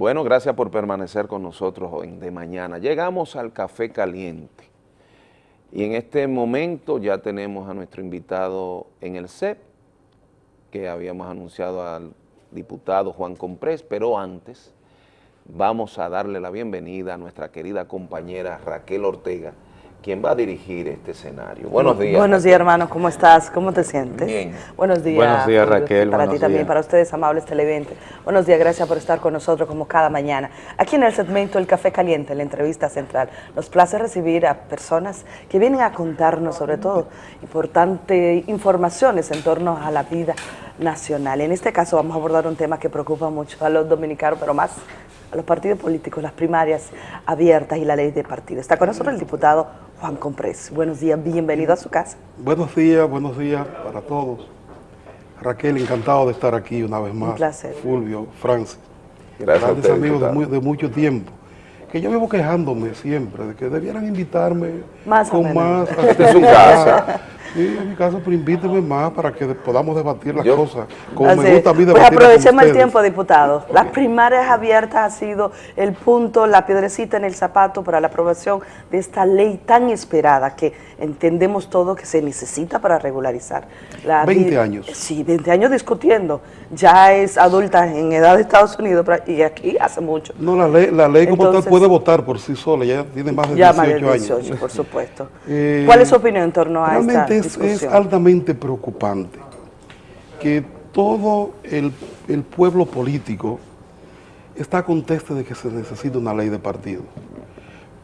Bueno, gracias por permanecer con nosotros hoy de mañana. Llegamos al Café Caliente y en este momento ya tenemos a nuestro invitado en el CEP, que habíamos anunciado al diputado Juan Comprés, pero antes vamos a darle la bienvenida a nuestra querida compañera Raquel Ortega, quien va a dirigir este escenario. Buenos días. Buenos días, hermano. ¿Cómo estás? ¿Cómo te sientes? Bien. Buenos días. Buenos días, Raquel. Para Buenos ti también, para ustedes, amables televidentes. Buenos días, gracias por estar con nosotros como cada mañana. Aquí en el segmento El Café Caliente, la entrevista central, nos place recibir a personas que vienen a contarnos, sobre todo, importantes informaciones en torno a la vida nacional. En este caso vamos a abordar un tema que preocupa mucho a los dominicanos, pero más a los partidos políticos, las primarias abiertas y la ley de partidos. Está con nosotros el diputado Juan Comprés. Buenos días, bienvenido a su casa. Buenos días, buenos días para todos. Raquel, encantado de estar aquí una vez más. placer. Fulvio, Francis. Gracias a Grandes amigos de, diputado. muy- de mucho tiempo. Que yo vivo quejándome siempre de que debieran invitarme Más con más. Esta es su casa. Sí, en mi casa, pero invíteme más para que podamos debatir las Yo- cosas. Como Así me gusta a mí Pues aprovechemos el tiempo, diputado. Las primarias abiertas ha sido el punto, la piedrecita en el zapato para la aprobación de esta ley tan esperada que entendemos todo que se necesita para regularizar. La 20 vi- años. Sí, 20 años discutiendo. Ya es adulta en edad de Estados Unidos y aquí hace mucho. No, la ley, la ley como Entonces- tal puede votar por sí sola, ya tiene más de Ya 18 más de años. 18, por supuesto. Eh, ¿Cuál es su opinión en torno a esta es, es altamente preocupante que todo el, el pueblo político está conteste de que se necesita una ley de partido,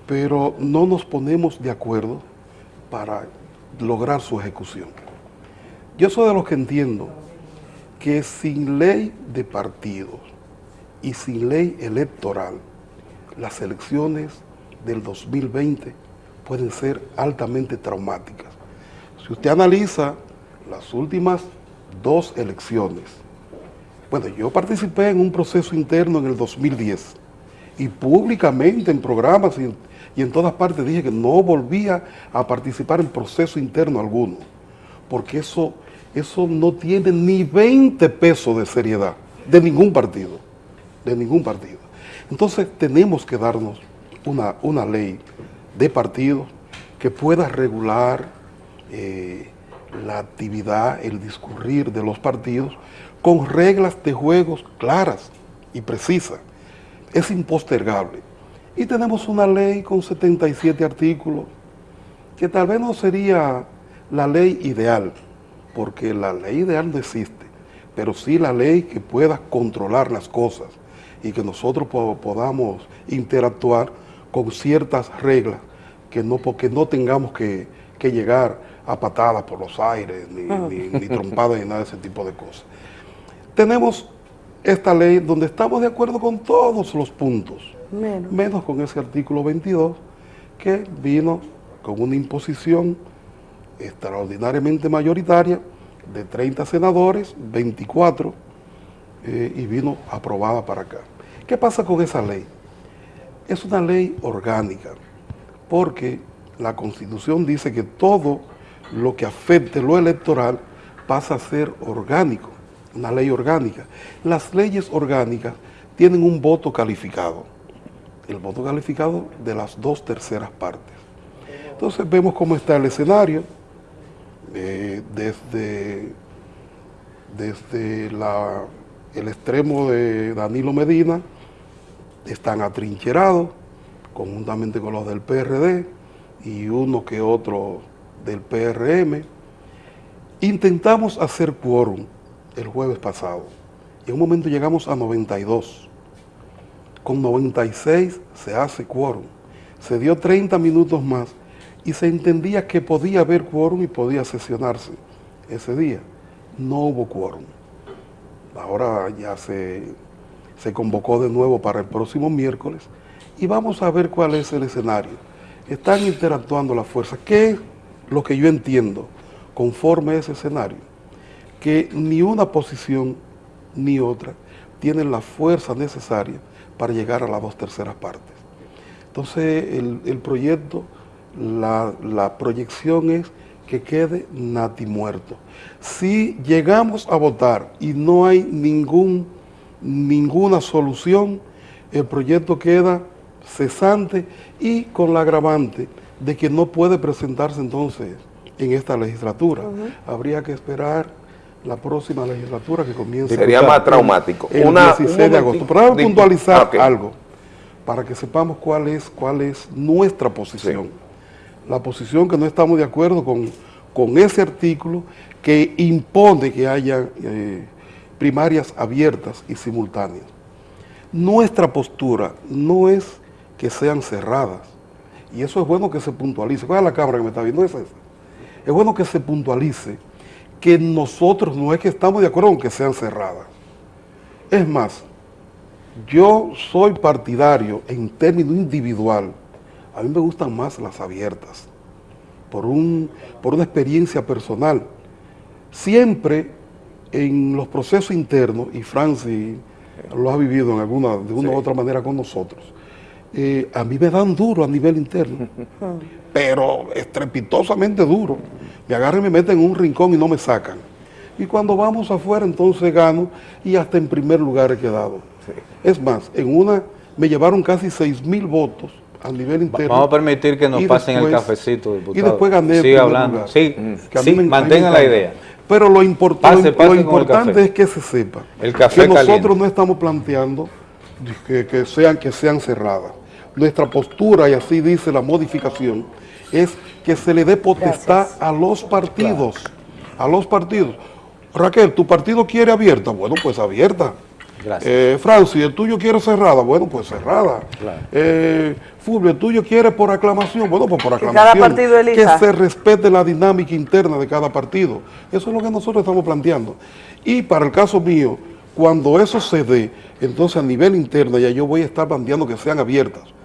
pero no nos ponemos de acuerdo para lograr su ejecución. Yo soy de los que entiendo que sin ley de partidos y sin ley electoral, las elecciones del 2020 pueden ser altamente traumáticas. Si usted analiza las últimas dos elecciones, bueno, yo participé en un proceso interno en el 2010 y públicamente en programas y en, todas partes dije que no volvía a participar en proceso interno alguno, porque eso, eso no tiene ni 20 pesos de seriedad de ningún partido, de ningún partido. Entonces tenemos que darnos una, una ley de partidos que pueda regular eh, la actividad, el discurrir de los partidos con reglas de juegos claras y precisas. Es impostergable. Y tenemos una ley con 77 artículos que tal vez no sería la ley ideal, porque la ley ideal no existe, pero sí la ley que pueda controlar las cosas y que nosotros po- podamos interactuar con ciertas reglas, que no, porque no tengamos que, que llegar a patadas por los aires, ni, ni, ni trompadas, ni nada de ese tipo de cosas. Tenemos esta ley donde estamos de acuerdo con todos los puntos, Menos. menos con ese artículo 22 que vino con una imposición extraordinariamente mayoritaria de 30 senadores, 24, eh, y vino aprobada para acá. ¿Qué pasa con esa ley? Es una ley orgánica, porque la Constitución dice que todo lo que afecte lo electoral pasa a ser orgánico, una ley orgánica. Las leyes orgánicas tienen un voto calificado, el voto calificado de las dos terceras partes. Entonces vemos cómo está el escenario, eh, desde, desde la- el extremo de Danilo Medina, están atrincherados, conjuntamente con los del PRD y uno que otro del PRM. Intentamos hacer quórum el jueves pasado en un momento llegamos a 92. Con 96 se hace quórum. Se dio 30 minutos más y se entendía que podía haber quórum y podía sesionarse ese día. No hubo quórum. Ahora ya se, se convocó de nuevo para el próximo miércoles y vamos a ver cuál es el escenario. Están interactuando las fuerzas. ¿Qué es lo que yo entiendo conforme a ese escenario? Que ni una posición ni otra tienen la fuerza necesaria para llegar a las dos terceras partes. Entonces el, el proyecto, la, la proyección es que quede nati muerto. Si llegamos a votar y no hay ningún, ninguna solución, el proyecto queda cesante y con la agravante de que no puede presentarse entonces en esta legislatura. Habría que esperar la próxima legislatura que comience. Sería más traumático. El 16 de agosto. Pero vamos a puntualizar algo para que sepamos cuál es, cuál es nuestra posición. La posición que no estamos de acuerdo con, con ese artículo que impone que haya eh, primarias abiertas y simultáneas. Nuestra postura no es que sean cerradas, y eso es bueno que se puntualice. ¿Cuál es la cámara que me está viendo? Es esa. Es bueno que se puntualice que nosotros no es que estamos de acuerdo con que sean cerradas. Es más, yo soy partidario en términos individual, a mí me gustan más las abiertas, por, un, por una experiencia personal. Siempre en los procesos internos, y Francis lo ha vivido en alguna, de una u otra manera con nosotros, eh, a mí me dan duro a nivel interno, pero estrepitosamente duro. Me agarran y me meten en un rincón y no me sacan. Y cuando vamos afuera, entonces gano y hasta en primer lugar he quedado. Es más, en una me llevaron casi 6 mil votos a nivel interno. Vamos a permitir que nos pasen el cafecito, diputado. Y después gané. Sigue hablando. Sí, sí mantengan la idea. Pero lo, importante es que se sepa el café que nosotros no estamos planteando que, sean, que sean cerradas. Nuestra postura, y así dice la modificación, es que se le dé potestad a los partidos. A los partidos. Raquel, ¿tu partido quiere abierta? Bueno, pues abierta. Gracias. Eh, Francis, ¿el tuyo quiere cerrada? Bueno, pues cerrada. Eh, Fulvio, ¿el tuyo quiere por aclamación? Bueno, pues por aclamación. Que cada partido elija. Que se respete la dinámica interna de cada partido. Eso es lo que nosotros estamos planteando. Y para el caso mío, cuando eso se dé, entonces a nivel interno ya yo voy a estar planteando que sean abiertas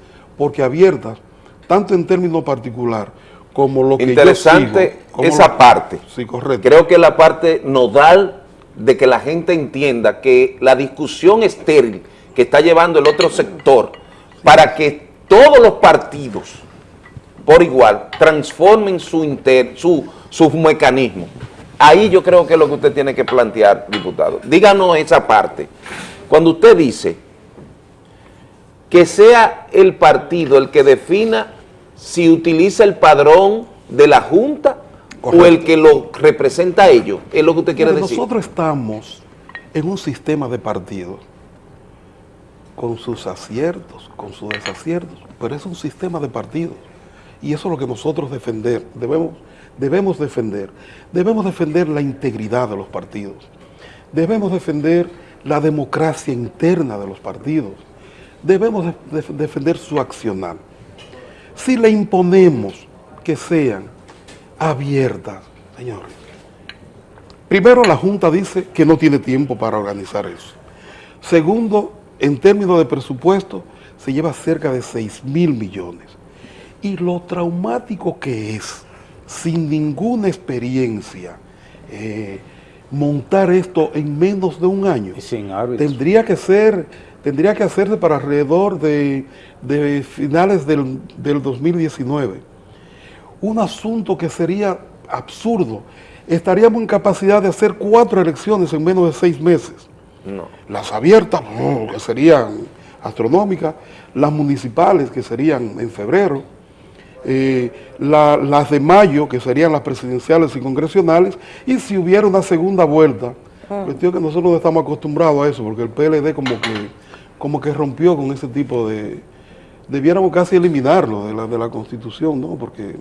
porque abiertas, tanto en términos particular como lo que Interesante yo esa parte. Sí, correcto. Creo que la parte nodal de que la gente entienda que la discusión estéril que está llevando el otro sector para que todos los partidos por igual transformen su, inter, su, su mecanismo. Ahí yo creo que es lo que usted tiene que plantear, diputado. Díganos esa parte. Cuando usted dice que sea el partido el que defina si utiliza el padrón de la Junta o el que lo representa a ellos, es lo que usted quiere decir. Nosotros estamos en un sistema de partidos con sus aciertos, con sus desaciertos, pero es un sistema de partidos y eso es lo que nosotros defender, debemos, debemos defender. Debemos defender la integridad de los partidos, debemos defender la democracia interna de los partidos, debemos defender su accionar. Si le imponemos que sean abiertas, señores, primero la Junta dice que no tiene tiempo para organizar eso. Segundo, en términos de presupuesto, se lleva cerca de 6 mil millones. Y lo traumático que es, sin ninguna experiencia, eh, montar esto en menos de un año. Tendría que ser tendría que hacerse para alrededor de, finales del, 2019. Un asunto que sería absurdo. Estaríamos en capacidad de hacer cuatro elecciones en menos de seis meses. Las abiertas, que serían astronómicas, las municipales, que serían en febrero, eh, las de mayo, que serían las presidenciales y congresionales, y si hubiera una segunda vuelta, ah. cuestión que nosotros no estamos acostumbrados a eso, porque el PLD como que como que rompió con ese tipo de... Debiéramos casi eliminarlo de la, de la Constitución, ¿no? Porque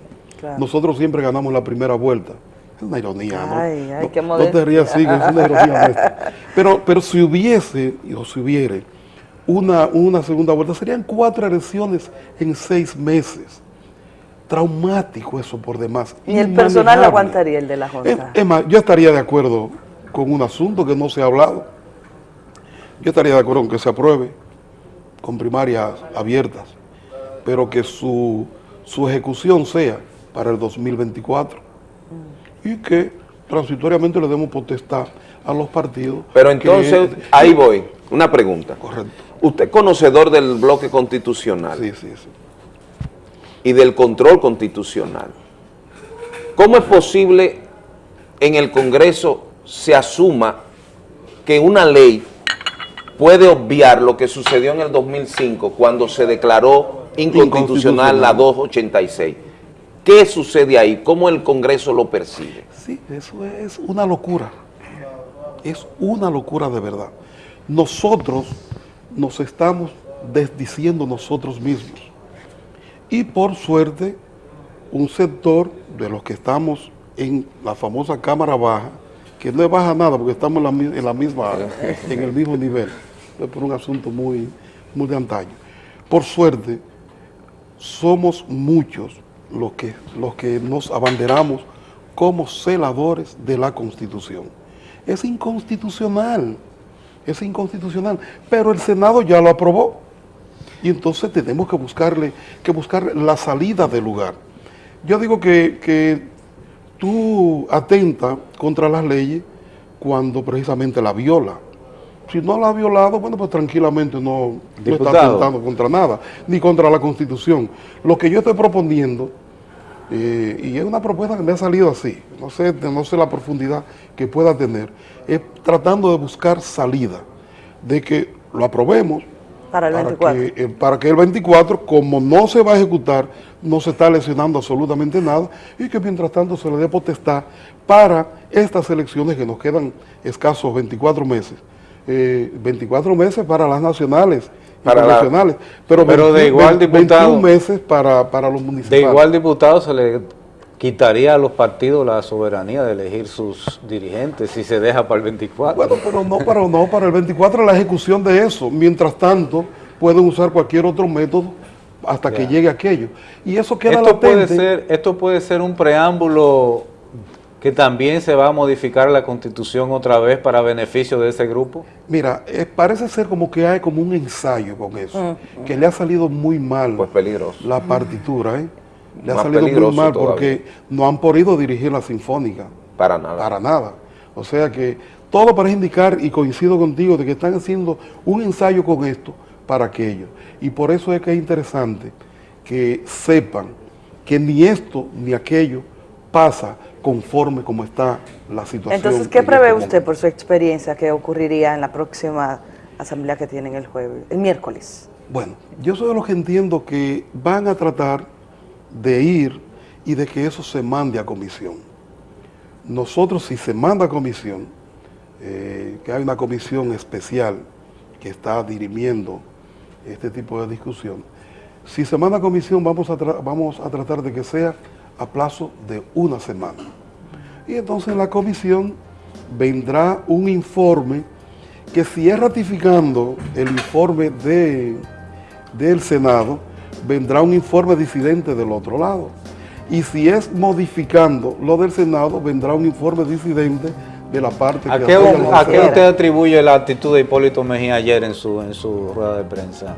nosotros siempre ganamos la primera vuelta. Es una ironía, ¿no? Ay, ay, no, no, te rías así, es una ironía. Pero, pero si hubiese, o si hubiere, una, una segunda vuelta, serían cuatro elecciones en seis meses. Traumático eso por demás. ¿Y el personal aguantaría el de la Junta? es más, yo estaría de acuerdo con un asunto que no se ha hablado yo estaría de acuerdo con que se apruebe con primarias abiertas, pero que su, ejecución sea para el 2024 y que transitoriamente le demos potestad a los partidos. Pero entonces, ahí voy, una pregunta. Correcto. Usted es conocedor del bloque constitucional. Sí, sí, sí. Y del control constitucional. ¿Cómo es posible en el Congreso se asuma que una ley puede obviar lo que sucedió en el 2005 cuando se declaró inconstitucional la 286. ¿Qué sucede ahí? ¿Cómo el Congreso lo percibe? Sí, eso es una locura. Es una locura de verdad. Nosotros nos estamos desdiciendo nosotros mismos. Y por suerte, un sector de los que estamos en la famosa Cámara Baja, que no es baja nada porque estamos en la, misma, en el mismo nivel, por un asunto muy, muy de antaño. Por suerte, somos muchos los que, los que nos abanderamos como celadores de la Constitución. Es inconstitucional, es inconstitucional, pero el Senado ya lo aprobó. Y entonces tenemos que buscarle, que buscar la salida del lugar. Yo digo que, que tú atentas contra las leyes cuando precisamente la viola. Si no la ha violado, bueno, pues tranquilamente no, no está atentando contra nada, ni contra la Constitución. Lo que yo estoy proponiendo, eh, y es una propuesta que me ha salido así, no sé, no sé la profundidad que pueda tener, es tratando de buscar salida, de que lo aprobemos, para el 24. que, eh, para que el 24, como no se va a ejecutar, no se está lesionando absolutamente nada y que mientras tanto se le dé potestad para estas elecciones que nos quedan escasos 24 meses. 24 eh, meses para las nacionales para nacionales, pero, pero de igual diputado, 21 meses para, para los municipales. De igual diputado se le quitaría a los partidos la soberanía de elegir sus dirigentes si se deja para el 24. Bueno, pero no para, no, para el 24 la ejecución de eso. Mientras tanto, pueden usar cualquier otro método hasta que llegue aquello. Y eso queda esto Puede ser, esto puede ser un preámbulo que también se va a modificar la constitución otra vez para beneficio de ese grupo? Mira, eh, parece ser como que hay como un ensayo con eso, mm. que le ha salido muy mal pues peligroso. la partitura, ¿eh? Le ha salido muy mal porque no han podido dirigir la sinfónica. Para nada. Para nada. O sea que todo parece indicar, y coincido contigo, de que están haciendo un ensayo con esto para aquello. Y por eso es que es interesante que sepan que ni esto ni aquello pasa conforme como está la situación. Entonces, ¿qué prevé este usted por su experiencia que ocurriría en la próxima asamblea que tienen el jueves, el miércoles? Bueno, yo soy de los que entiendo que van a tratar de ir y de que eso se mande a comisión. Nosotros, si se manda a comisión, eh, que hay una comisión especial que está dirimiendo este tipo de discusión, si se manda a comisión vamos a, vamos a tratar de que sea a plazo de una semana. Y entonces en la comisión vendrá un informe que si es ratificando el informe de, del Senado, vendrá un informe disidente del otro lado. Y si es modificando lo del Senado, vendrá un informe disidente de la parte ¿A que qué, ¿A qué usted atribuye la actitud de Hipólito Mejía ayer en su, en su rueda de prensa?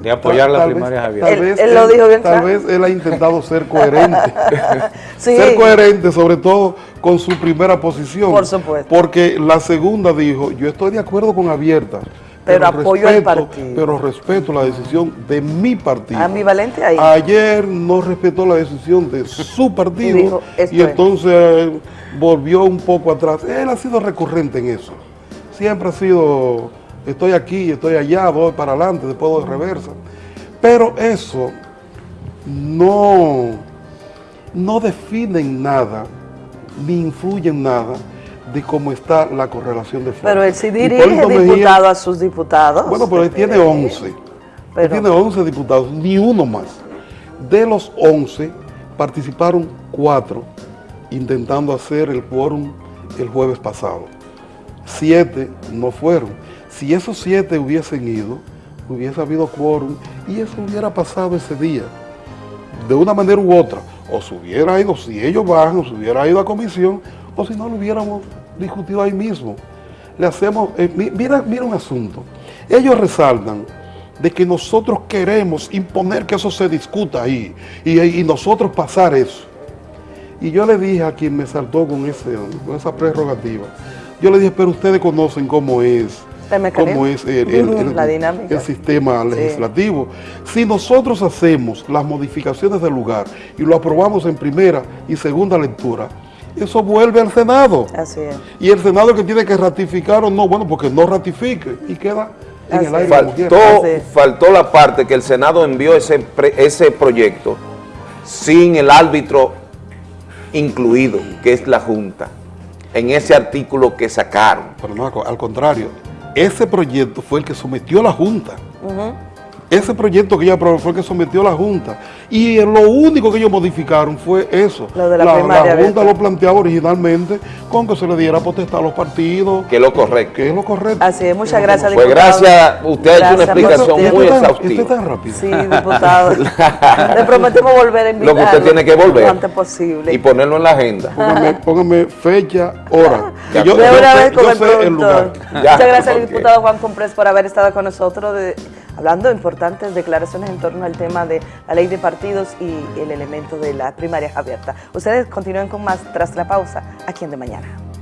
De apoyar la primaria Tal vez él, lo dijo bien Tal vez él ha intentado ser coherente. Ser coherente, sobre todo con su primera posición. Por supuesto. Porque la segunda dijo, yo estoy de acuerdo con Abierta, pero, apoyo al partido. Pero respeto la decisión de mi partido. Ambivalente ahí. Ayer no respetó la decisión de su partido y, entonces volvió un poco atrás. Él ha sido recurrente en eso. Siempre ha sido, estoy aquí, estoy allá, voy para adelante, después voy de reversa. Pero eso no, no define en nada, ni influye en nada de cómo está la correlación de fuerzas. Pero él sí dirige diputado a sus diputados. Bueno, pero él tiene 11. Él tiene 11 diputados, ni uno más. De los 11 participaron 4 intentando hacer el quórum el jueves pasado. Siete no fueron. Si esos siete hubiesen ido, hubiese habido quórum y eso hubiera pasado ese día, de una manera u otra. O se hubiera ido, si ellos van, o se hubiera ido a comisión, o si no lo hubiéramos discutido ahí mismo. Le hacemos, eh, mira, un asunto. Ellos resaltan de que nosotros queremos imponer que eso se discuta ahí y, nosotros pasar eso. Y yo le dije a quien me saltó con, ese, con esa prerrogativa, yo le dije, pero ustedes conocen cómo es, cómo es el, sistema legislativo. Si nosotros hacemos las modificaciones del lugar y lo aprobamos en primera y segunda lectura, eso vuelve al Senado. Así es. Y el Senado que tiene que ratificar o no, bueno, porque no ratifique y queda en Así el aire. Faltó, faltó la parte que el Senado envió ese, pre- ese proyecto sin el árbitro incluido, que es la Junta, en ese artículo que sacaron. Pero no, al contrario, ese proyecto fue el que sometió la Junta. Ese proyecto que ella aprobó fue el que sometió la Junta. Y lo único que ellos modificaron fue eso. Lo de la primaria Junta abierta. lo planteaba originalmente con que se le diera potestad a los partidos, Que es lo correcto. que es lo correcto. Así es, muchas gracias, Pues diputado. gracias, usted ha hecho una Gracias explicación muy exhaustiva. este tan rápido. Sí, diputado. Le prometemos volver a Lo invitarlo. que usted tiene que volver Lo antes posible. y ponerlo en la agenda. Póngame, póngame fecha, hora. Ya, Que yo, de una sé- vez con yo el sé el productor. lugar. Ya, Muchas gracias al ok. diputado Juan Comprés por haber estado con nosotros de- hablando de importantes declaraciones en torno al tema de la ley de partidos y el elemento de las primarias abiertas. Ustedes continúen con más tras la pausa aquí en De Mañana.